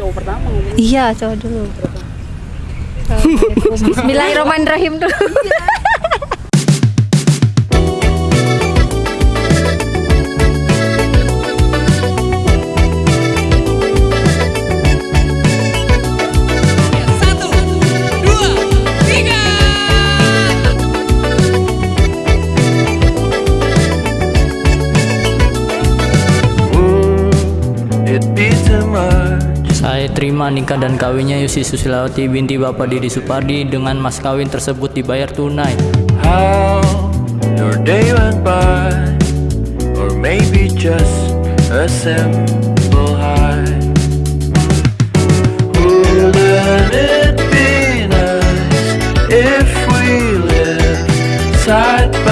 cowok pertama Iya, cowok dulu. Bismillahirrahmanirrahim dulu. Satu, dua, tiga. It be too much. Saya terima nikah dan kawinnya Yusi Susilawati binti Bapak Didi Supardi dengan mas kawin tersebut dibayar tunai. How your day went by or maybe just a simple hi. Wouldn't it be nice if we lived side by